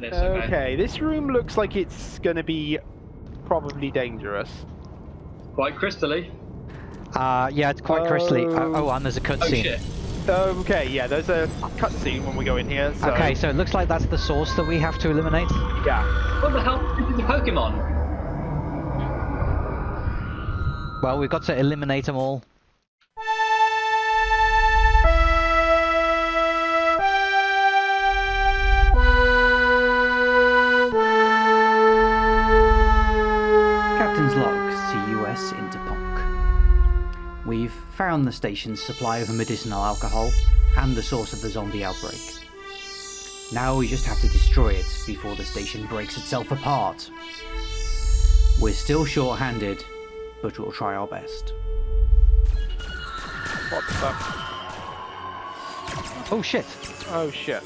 That's okay. Okay, this room looks like it's gonna be probably dangerous. Quite crystally. Uh, yeah, it's quite crystally. Oh, Oh. oh, and there's a Oh cutscene. shit. Okay, yeah, there's a cutscene when we go in here. So, Okay, so it looks like that's the source that we have to eliminate. yeah. What the hell is the Pokemon? Well, we've got to eliminate them all. Found the station's supply of medicinal alcohol and the source of the zombie outbreak. Now we just have to destroy it before the station breaks itself apart. We're still short-handed, but we'll try our best. What the fuck? Oh shit! Oh shit.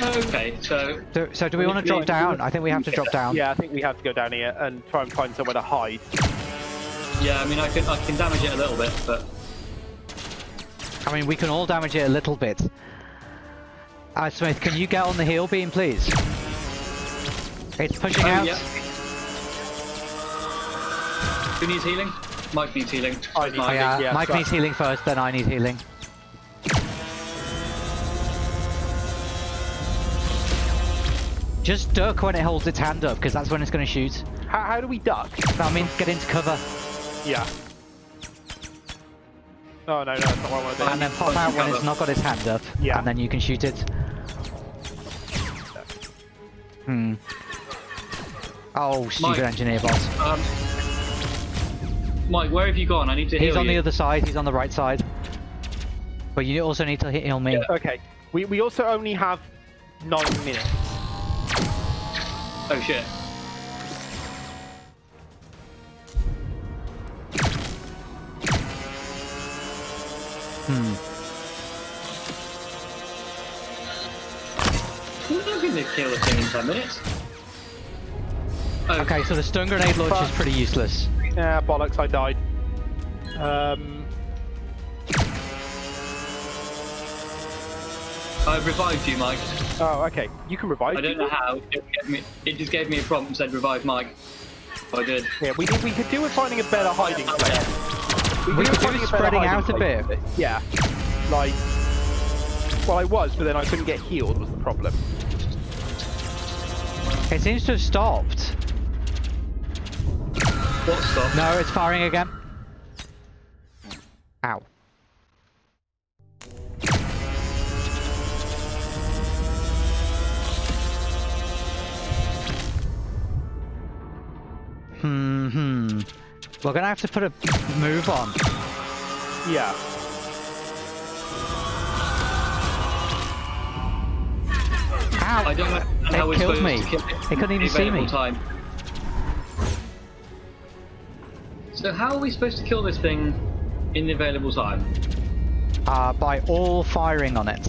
Okay, so So, so do we Well, want to drop down? I think we have to drop down. Yeah, I think we have to go down here and try and find somewhere to hide. Yeah, I mean, I can I can damage it a little bit, but I mean, we can all damage it a little bit. Uh, Smith, can you get on the heal beam, please? It's pushing oh out. yeah. Who needs healing? Mike needs healing. I need Oh, Mike. yeah, Yeah, Mike so- needs healing first, then I need healing. Just duck when it holds its hand up, because that's when it's going to shoot. How, how do we duck? That means get into cover, Yeah. Oh no, no, that's not what I want to do. and then pop out when it's not got its hand up, Yeah. and then you can shoot it. Hmm. Oh, stupid Mike. engineer bot. Um, Mike, where have you gone? I need to heal He's on you. the other side, he's on the right side. But you also need to hit heal me. Yeah. Okay. We, we also only have nine minutes. Oh shit. Kill the thing in 10 minutes. Oh, Okay, so the stun grenade launch is pretty useless. Yeah, bollocks, I died. Um, I revived you, Mike. oh, okay. You can revive I don't people. know how. It, gave me, it just gave me a prompt and said revive Mike. I did. Yeah, we, we could do with finding a better hiding place. We do could with do with spreading hiding out a bit. Yeah. Like, well, I was, but then I couldn't get healed was the problem. It seems to have stopped. What stop? No, it's firing again. Ow. Hmm, hmm. We're gonna have to put a move on. Yeah. Ow! I don't know It how killed me. to kill it. It couldn't even see me. Time. So how are we supposed to kill this thing in the available time? Uh, by all firing on it.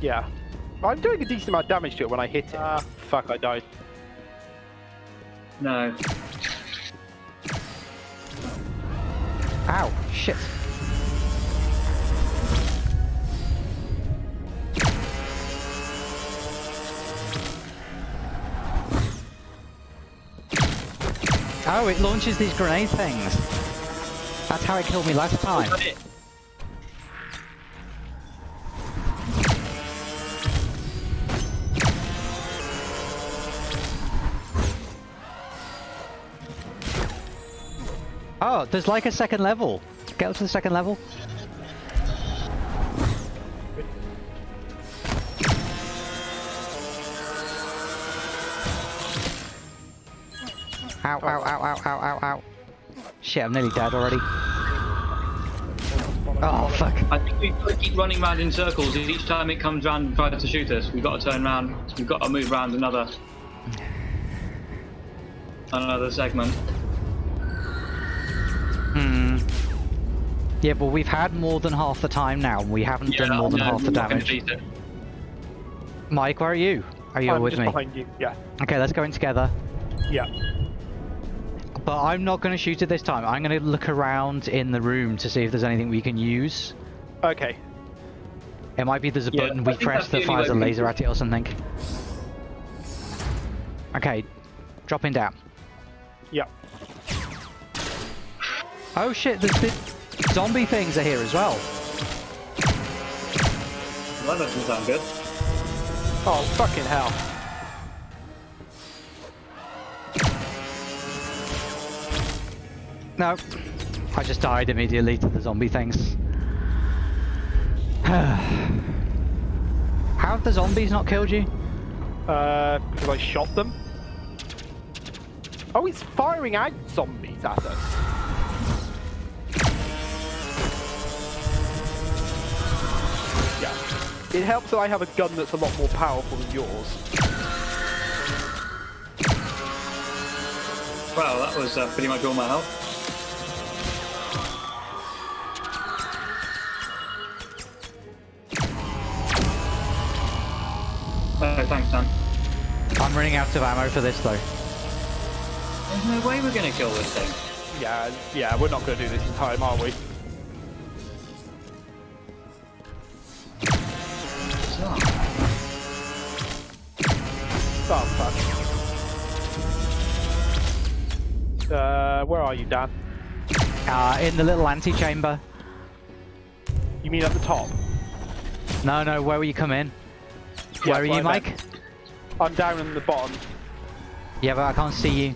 Yeah. I'm doing a decent amount of damage to it when I hit it. Ah, fuck, I died. No. Ow, shit. Oh, it launches these grenade things. That's how it killed me last time. Is that it? Oh, there's like a second level. Get up to the second level. Ow, ow, ow, ow, ow, ow, ow. Shit, I'm nearly dead already. Oh, fuck. I think we've got to keep running around in circles. Each time it comes round and tries to shoot us, we've got to turn around. We've got to move around another another segment. Hmm. Yeah, but we've had more than half the time now, and we haven't done more than no, half the we're not gonna damage. Mike, where are you? Are you I'm with just me? behind you. Yeah. Okay, let's go in together. Yeah. But I'm not going to shoot it this time. I'm going to look around in the room to see if there's anything we can use. Okay. It might be there's a Yeah, button we press that fires a way we can laser at it or something. Okay, dropping down. Yep. Oh shit, there's the zombie things are here as well. That doesn't sound good. Oh, fucking hell. No, I just died immediately to the zombie things. How have the zombies not killed you? Uh, because I shot them. Oh, it's firing out zombies at us. Yeah. It helps that I have a gun that's a lot more powerful than yours. Wow, that was uh, pretty much all my health. I'm running out of ammo for this though. There's no way we're gonna kill this thing. Yeah, yeah, we're not going to do this in time, are we? Oh, fuck. Uh, where are you, Dan? Uh, in the little antechamber. You mean at the top? No, no, where will you come in? Yeah, where are you, Mike? meant. I'm down in the bottom. Yeah, but I can't see you.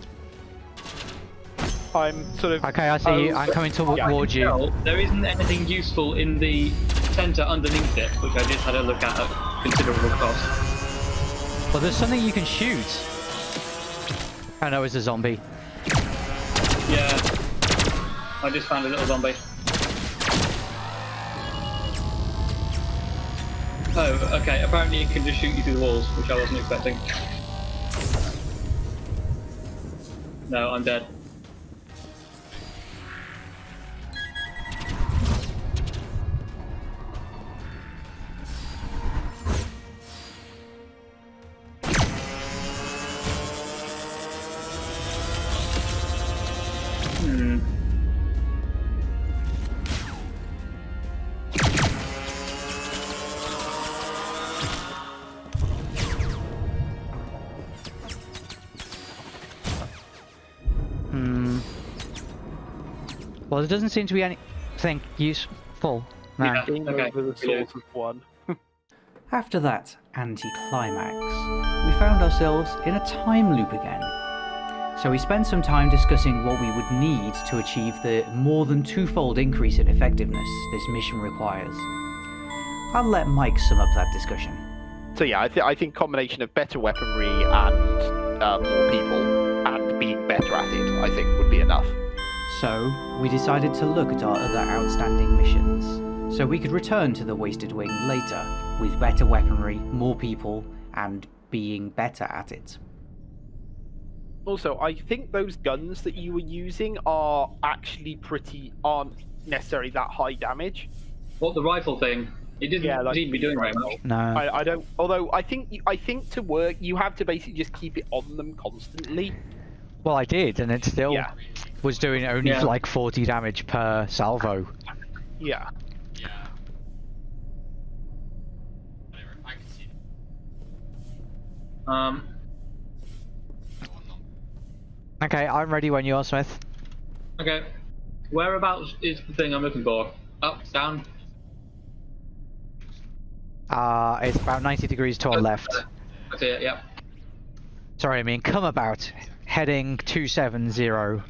I'm sort of. Okay, I see you. Oh, I'm coming towards yeah, you. Well, there isn't anything useful in the centre underneath it, which I just had a look at at considerable cost. Well, there's something you can shoot. Oh, I know it's a zombie. Yeah. I just found a little zombie. Oh, okay. Apparently it can just shoot you through the walls, which I wasn't expecting. No, I'm dead. Well, there doesn't seem to be anything useful. No. Yeah. Okay, over the we source of one. After that anticlimax, we found ourselves in a time loop again. So we spent some time discussing what we would need to achieve the more than twofold increase in effectiveness this mission requires. I'll let Mike sum up that discussion. So yeah, I, th- I think combination of better weaponry and uh, more people and being better at it, I think would be enough. So, we decided to look at our other outstanding missions, so we could return to the Wasted Wing later with better weaponry, more people, and being better at it. Also, I think those guns that you were using are actually pretty aren't necessarily that high damage. What the rifle thing? It didn't Yeah, like seem to be doing very rifle. much. No. I, I don't. Although I think you- I think to work you have to basically just keep it on them constantly. Well, I did, and it still Yeah. was doing only Yeah. like 40 damage per salvo. Yeah. Um, Okay, I'm ready when you are, Smith. okay. Whereabouts is the thing I'm looking for? Up, down? Uh, it's about 90 degrees to our left. I see it, yep. Sorry, I mean come about. Heading 270.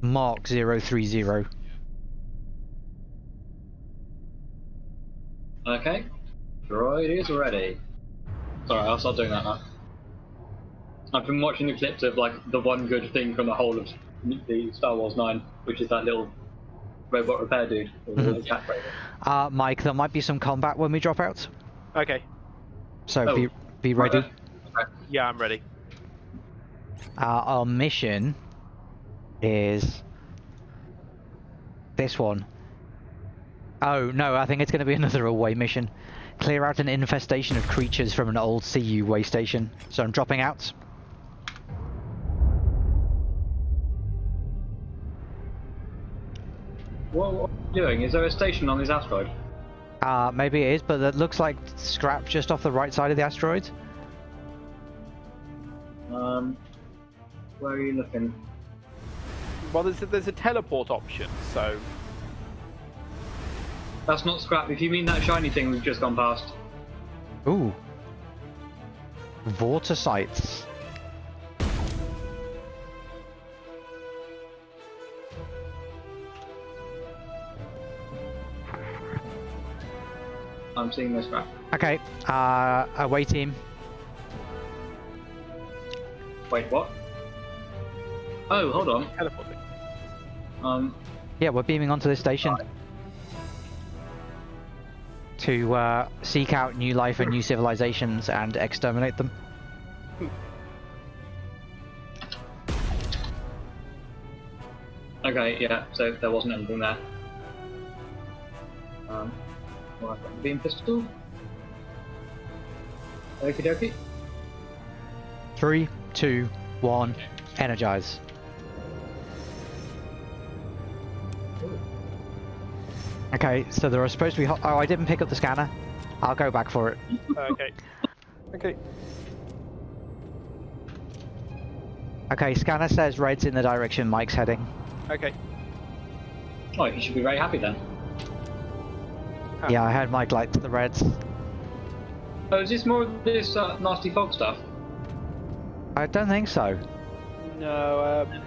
Mark 030. Okay. Droid is ready. Sorry, I'll start doing that now. I've been watching the clips of like the one good thing from the whole of the Star Wars 9, which is that little robot repair dude. or the little cat robot. Uh, Mike, there might be some combat when we drop out. Okay. So Oh. be, be ready. Okay. Yeah, I'm ready. Uh, our mission is this one. Oh no, I think it's going to be another away mission. Clear out an infestation of creatures from an old CU way station. So I'm dropping out. What, what are you doing? Is there a station on this asteroid? Uh, maybe it is, but it looks like scrap just off the right side of the asteroid. Um, where are you looking? Well, there's a, there's a teleport option, so That's not scrap. If you mean that shiny thing we've just gone past. Ooh. Water sites. I'm seeing this scrap. Okay, uh, away team. Wait, what? Oh, hold on. teleporting. Um, Yeah, we're beaming onto this station. To uh, seek out new life and new civilizations and exterminate them. okay, yeah. So there wasn't anything there. Um, well, I've got the beam pistol. Okie dokie. Three, two, one, energize. Okay, so there are supposed to be. Ho- oh, I didn't pick up the scanner. I'll go back for it. okay. Okay. Okay, scanner says red's in the direction Mike's heading. Okay. Oh, you should be very happy then. Ah. Yeah, I heard Mike liked the reds. Oh, is this more of this uh, nasty fog stuff? I don't think so. No, um,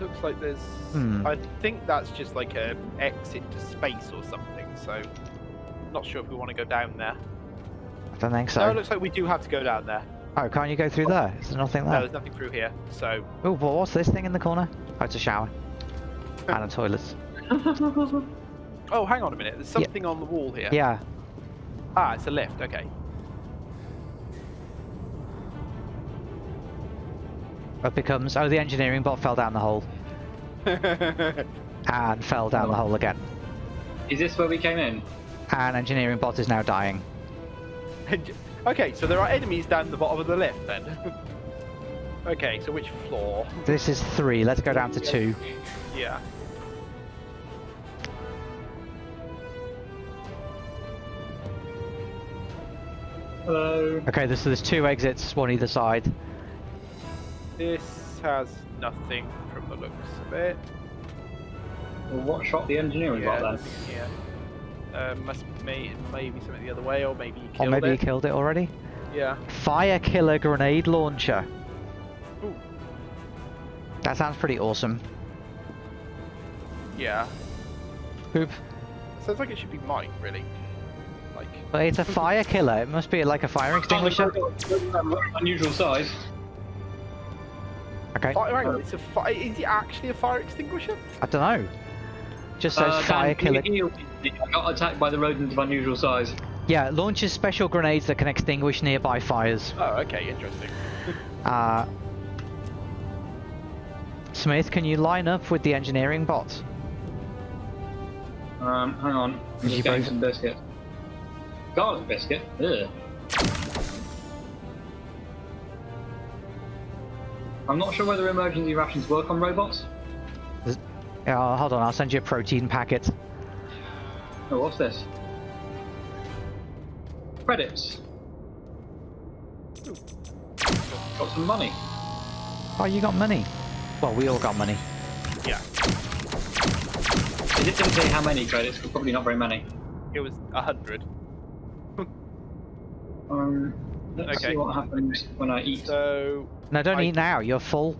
looks like there's. Hmm. I think that's just like a exit to space or something. So, not sure if we want to go down there. I don't think No, so. it looks like we do have to go down there. Oh, can't you go through there? Is there nothing No, there? there's nothing through here. So, Oh, but what's this thing in the corner? Oh, it's a shower. and a toilet. oh, hang on a minute. There's something on the wall here. Yeah. Ah, it's a lift. Okay. It becomes, oh, the engineering bot fell down the hole. And fell down the hole again. Is this where we came in? And engineering bot is now dying. okay, so there are enemies down the bottom of the lift then. okay, so which floor? This is three. Let's go down to two. Yeah. Hello. Okay, so there's two exits, one either side. This has nothing from the looks of it. Well, what shot the engineering yeah, bot then? nothing here. Uh, must may, maybe something the other way, or maybe you Or killed maybe it. you killed it already. Yeah. Fire killer grenade launcher. Ooh. That sounds pretty awesome. Yeah. Oop. Sounds like it should be mine, really. Like. But it's a fire killer. It must be like a fire extinguisher. Unusual size. Okay. Fire, hang on, it's a fi- Is it actually a fire extinguisher? I don't know. Just says Uh, fire killer. can you heal me? I got attacked by the rodent of unusual size. Yeah, launches special grenades that can extinguish nearby fires. Oh, okay, interesting. Uh, Smith, can you line up with the engineering bot? Um, hang on. I'm just you getting both- some biscuit. Garlic biscuit? Ugh. I'm not sure whether emergency rations work on robots. Yeah, hold on, I'll send you a protein packet. Oh, what's this? Credits. Ooh. Got some money. Oh, you got money. Well, we all got money. Yeah. It didn't say how many credits, but probably not very many. It was a hundred. Um, let's Okay. see what happens when I eat. So No, don't I- eat now. You're full.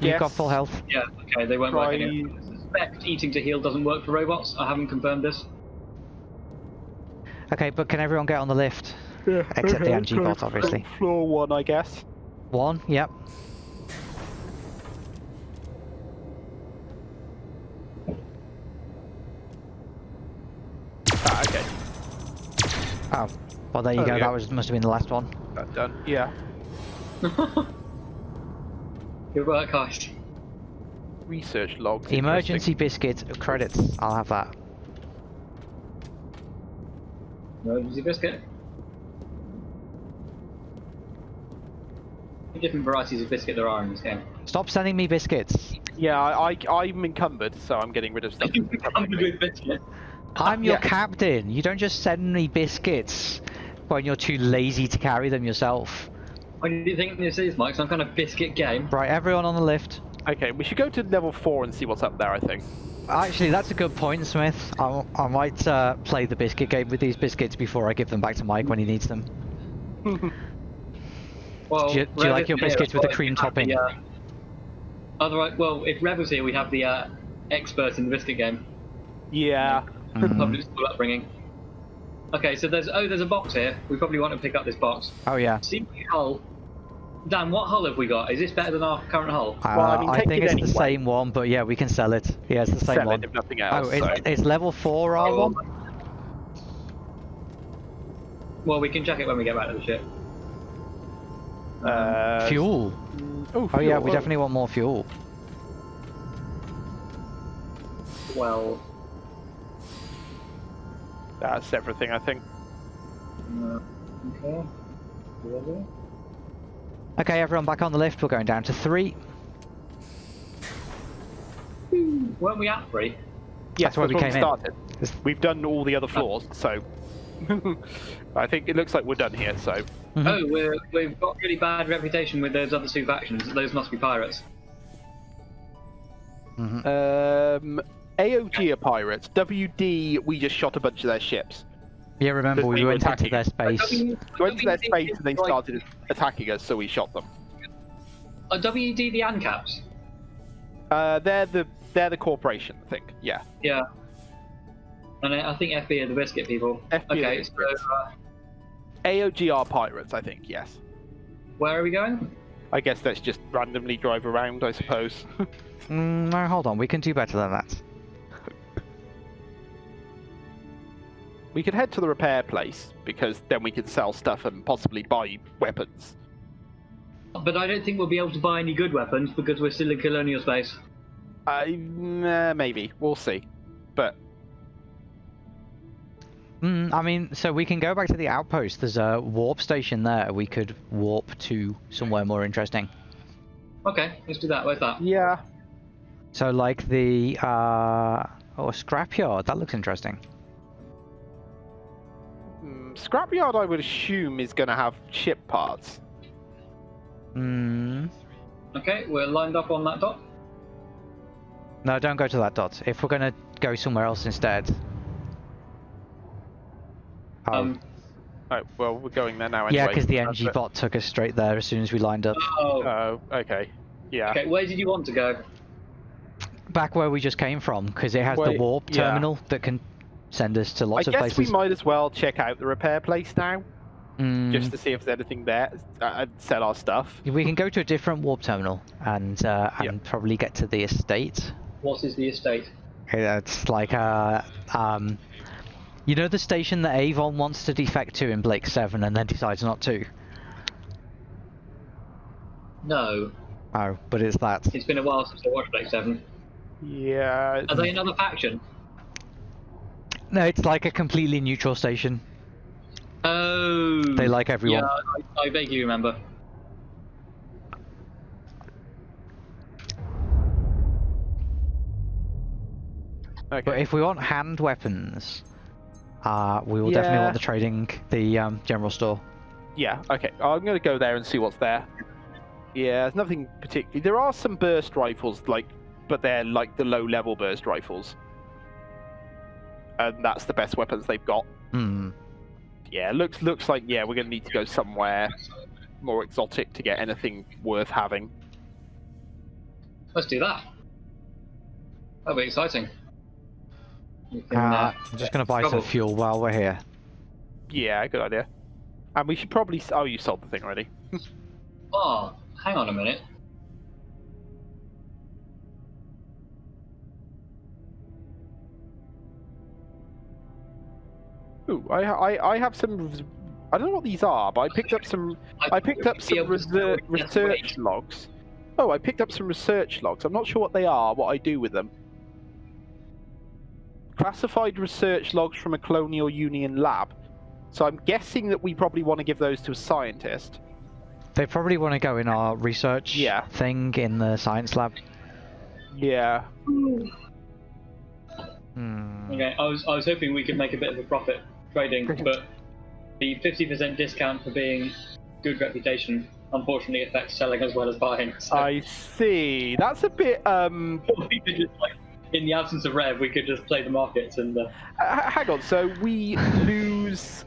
You've got full health. Yeah, okay, they won't Try- work anymore. I suspect eating to heal doesn't work for robots. I haven't confirmed this. Okay, but can everyone get on the lift? Yeah. Except the NG bot, obviously. Floor one, I guess. One, yep. Ah, okay. Oh, well there you Oh, go. yeah. That was must have been the last one. That's done. Yeah. Good work, Heist. Research logs. Emergency biscuit credits. I'll have that. Emergency biscuit. Different varieties of biscuit there are in this game. Stop sending me biscuits. Yeah, I, I I'm encumbered, so I'm getting rid of stuff. that's encumbering me. I'm your Yeah. captain. You don't just send me biscuits when you're too lazy to carry them yourself. What do you think this is, Mike? Some kind of biscuit game? Right, everyone on the lift. Okay, we should go to level four and see what's up there. I think. Actually, that's a good point, Smith. I, I might uh, play the biscuit game with these biscuits before I give them back to Mike when he needs them. Well, Do you- do you like your biscuits here, with the cream topping? the, uh, Otherwise, well, if Rev was here, we'd have the uh, expert in the biscuit game. Yeah. Mm. Public school upbringing. Okay, so there's oh, there's a box here. We probably want to pick up this box. Oh yeah. See hull. Dan, what hull have we got? Is this better than our current hull? Uh, Well, I mean, I think it it's anyway. the same one, but yeah, we can sell it. Yeah, it's the same Sell one. it if nothing else. Oh, it's, so- it's level four R one. Well, we can check it when we get back to the ship. uh, Fuel. Oh, Oh yeah, fuel. we definitely want more fuel. Well, That's everything, I think. uh, okay. Whatever. Okay, everyone back on the lift. We're going down to three. Weren't we at three? Yes, That's where we when came in. started. It's- We've done all the other floors, so I think it looks like we're done here. So Mhm. Oh, we're, we've got really bad reputation with those other two factions. Those must be pirates. Mhm. um, AOG are pirates. WD, we just shot a bunch of their ships. Yeah, remember we we went into attacking. their space. W- We went to their space and they started attacking us, so we shot them. Are WD the ANCAPs? Uh, they're the they're the corporation, I think. Yeah. Yeah. And I I think FB are the biscuit people. FB are the okay, so biscuits. uh, AOG are pirates, I think. Yes. where are we going? I guess let's just randomly drive around, I suppose. Mm, no, hold on. We can do better than that. We could head to the repair place because then we can sell stuff and possibly buy weapons. But I don't think we'll be able to buy any good weapons because we're still in colonial space. Uh, mm, uh, maybe we'll see, but Mm, I mean, so we can go back to the outpost. There's a warp station there. We could warp to somewhere more interesting. Okay, let's do that. Where's that? yeah, So, like the uh, oh, a scrapyard. That looks interesting. Scrapyard I would assume is going to have ship parts. Hmm. Okay, we're lined up on that dot. No, don't go to that dot. If we're gonna go somewhere else instead. Oh, Um, Oh well, we're going there now anyway. yeah, because the That's NG it. bot took us straight there as soon as we lined up. oh, Oh, okay. Yeah. okay. Where did you want to go? Back where we just came from, because it has the Wait, warp yeah. terminal that can send us to I lots of places. I guess we might as well check out the repair place now, Mm, just to see if there's anything there uh, and sell our stuff. we can go to a different warp terminal and uh, Yeah. and probably get to the estate. What is the estate? It's like uh um, you know the station that Avon wants to defect to in Blake Seven and then decides not to. No, Oh, but it's that. it's been a while since I watched Blake Seven. Yeah. Are they another faction? No, it's like a completely neutral station. Oh. They like everyone. Yeah, I, I vaguely remember. Okay. But if we want hand weapons, uh, we will definitely want the trading, the um, general store. Yeah, okay. I'm going to go there and see what's there. Yeah, there's nothing particularly. There are some burst rifles, like, but they're like the low level burst rifles. And that's the best weapons they've got. Hmm. Yeah, looks looks like yeah, we're going to need to go somewhere more exotic to get anything worth having. Let's do that. That'll be exciting. Can, Uh, uh, I'm just gonna buy some fuel while we're here. Yeah, good idea. And we should probably. Oh, you sold the thing already. Oh, hang on a minute. Ooh, I I I have some. I don't know what these are, but I picked up some. I picked up some reser- tell if that's research logs. Oh, I picked up some research logs. I'm not sure what they are, what I do with them. Classified research logs from a Colonial Union lab. So I'm guessing that we probably want to give those to a scientist. They probably want to go in our research Yeah. thing in the science lab. Yeah. Hmm. Okay, I was I was hoping we could make a bit of a profit trading, but the 50% discount for being good reputation unfortunately affects selling as well as buying. So I see. That's a bit. Um, just like, in the absence of rev, we could just play the markets and. Uh, h- hang on. So we lose.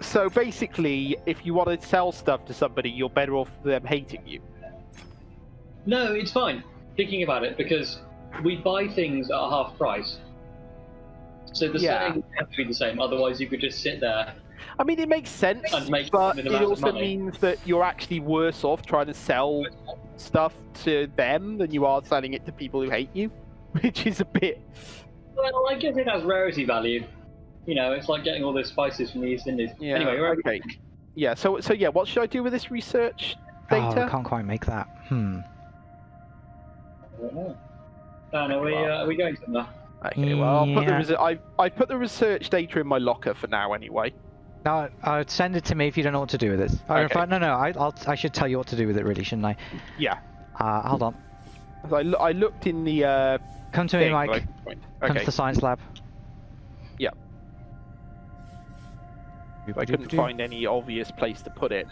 So basically, if you want to sell stuff to somebody, you're better off them hating you. no, it's fine. Thinking about it, because we buy things at a half price. So the Yeah. selling has to be the same. Otherwise, you could just sit there. I mean, it makes sense, And make but it also means that you're actually worse off trying to sell stuff to them than you are selling it to people who hate you, which is a bit. Well, I guess it has rarity value. You know, it's like getting all those spices from the East Indies. Yeah. Anyway, we're okay. Yeah. So so yeah, what should I do with this research Oh, data? I can't quite make that. Hmm. Dan, are we, uh, are we going somewhere? Okay, well, I'll put the reser- I I put the research data in my locker for now anyway. No, uh, send it to me if you don't know what to do with it. Oh, Okay. fact, no, no, I, I'll, I should tell you what to do with it, really, shouldn't I? Yeah. Uh, hold on. I, loo- I looked in the uh, Come to me. Mike. like, point. Come to the science lab. Yeah. I couldn't find any obvious place to put it.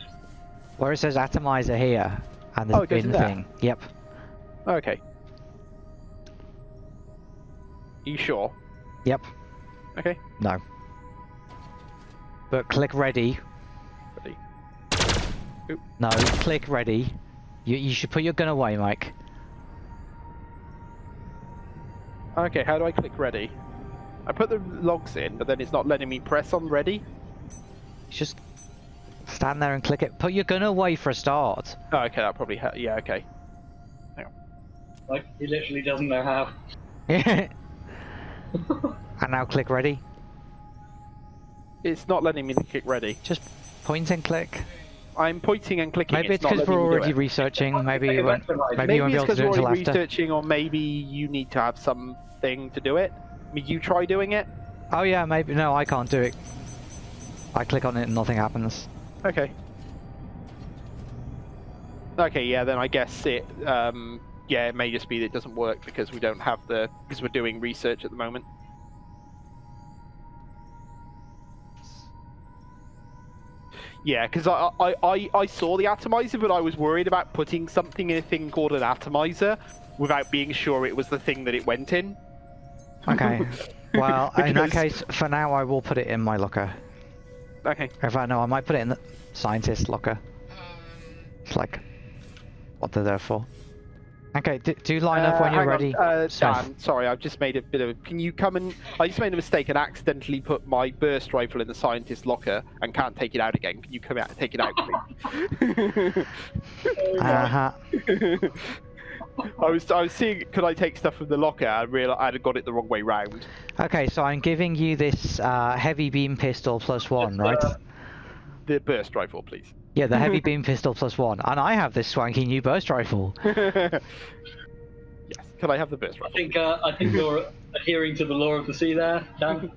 Where it says atomizer here, and Oh, the goes bin thing. Yep. Okay. You sure? Yep. Okay. No. But click ready. Ready. No, click ready. You, you should put your gun away, Mike. Okay. How do I click ready? I put the logs in, but then it's not letting me press on ready. Just stand there and click it. Put your gun away for a start. Oh, okay. That probably. Ha- yeah. Okay. Like, he literally doesn't know how. and now click ready. It's not letting me click ready. Just point and click. I'm pointing and clicking. Maybe it's because we're already researching. Maybe you won't. Maybe Maybe you won't be it's able to because do it we're until already after. researching, or maybe you need to have something to do it. I mean, you try doing it. Oh yeah, maybe. No, I can't do it. I click on it and nothing happens. Okay. Okay, yeah, then I guess it, um, yeah, it may just be that it doesn't work because we don't have the, because we're doing research at the moment. Yeah, because I, I, I, I saw the atomizer, but I was worried about putting something in a thing called an atomizer without being sure it was the thing that it went in. Okay. Well, in that case, for now, I will put it in my locker. Okay. In fact, no, I might put it in the scientist locker. It's like what they're there for. Okay, do, do line up when Uh, you're on, ready. Uh, Dan, sorry, I've just made a bit of. Can you come and? I just made a mistake and accidentally put my burst rifle in the scientist locker and can't take it out again. Can you come out and take it out, please? Uh-huh. I was I was seeing could I take stuff from the locker and realized I'd got it the wrong way round. Okay, so I'm giving you this uh, heavy beam pistol plus one, Just, right? The burst rifle, please. Yeah, the heavy beam pistol plus one, and I have this swanky new burst rifle. yes. Can I have the burst I rifle? think uh, I think you're adhering to the law of the sea there, Dan.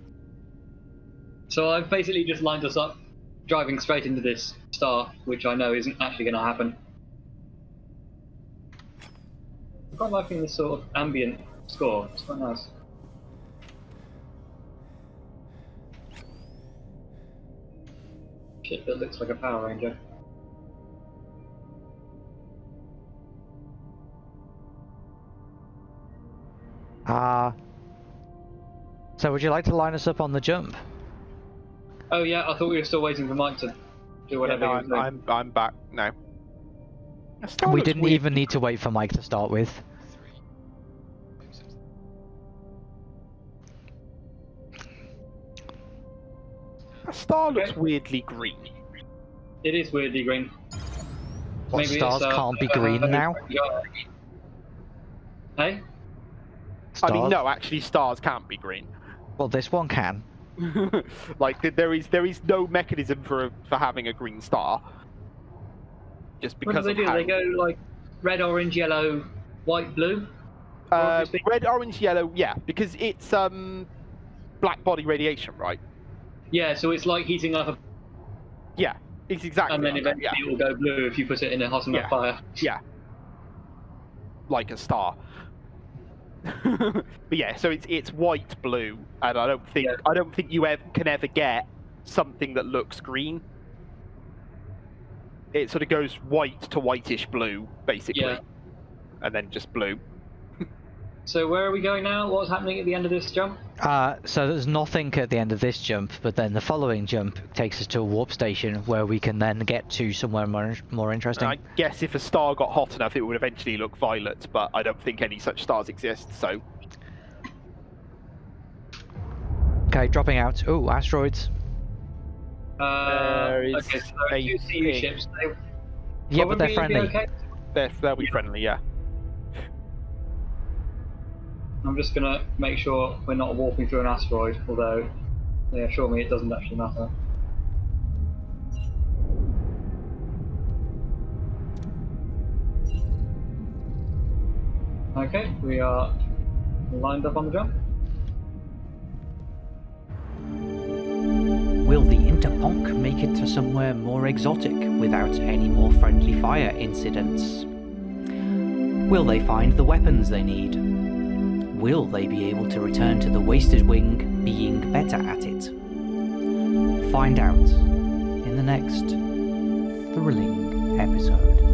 so I've basically just lined us up, driving straight into this star, which I know isn't actually going to happen. I'm quite liking this sort of ambient score. It's quite nice. Shit that looks like a Power Ranger. Uh, so would you like to line us up on the jump? Oh yeah, I thought we were still waiting for Mike to do Yeah, whatever no, he was I'm, doing. I'm I'm back now. We didn't weird. even need to wait for Mike to start with. That star looks weirdly green. It is weirdly green. What Maybe stars uh, can't be uh, green uh, now? Hey? Stars? I mean, no, actually, stars can't be green. Well, this one can. like there is there is no mechanism for for having a green star. Just What do because they of do? how They go like red, orange, yellow, white, blue? uh, red, orange, yellow. Yeah, because it's um black body radiation, right? Yeah, so it's like heating up, a, Yeah, it's exactly. and then like that, eventually it will go blue if you put it in a hot enough Yeah. fire. yeah, yeah, like a star. but yeah, so it's it's white blue, and I don't think Yeah. I don't think you ever can ever get something that looks green. It sort of goes white to whitish blue, basically, Yeah. and then just blue. So where are we going now? What's happening at the end of this jump? Uh, so there's nothing at the end of this jump, but then the following jump takes us to a warp station where we can then get to somewhere more, more interesting. I guess if a star got hot enough, it would eventually look violet, but I don't think any such stars exist. So Okay, dropping out. Oh, asteroids. Uh, There is okay, so there are a two CU ships. They Yeah, but they're friendly. Okay. they're they'll be friendly, yeah. I'm just gonna make sure we're not walking through an asteroid, although they assure me it doesn't actually matter. Okay, we are lined up on the jump. Will the Interponk make it to somewhere more exotic without any more friendly fire incidents? Will they find the weapons they need? Will they be able to return to the Wasted Wing being better at it? Find out in the next thrilling episode.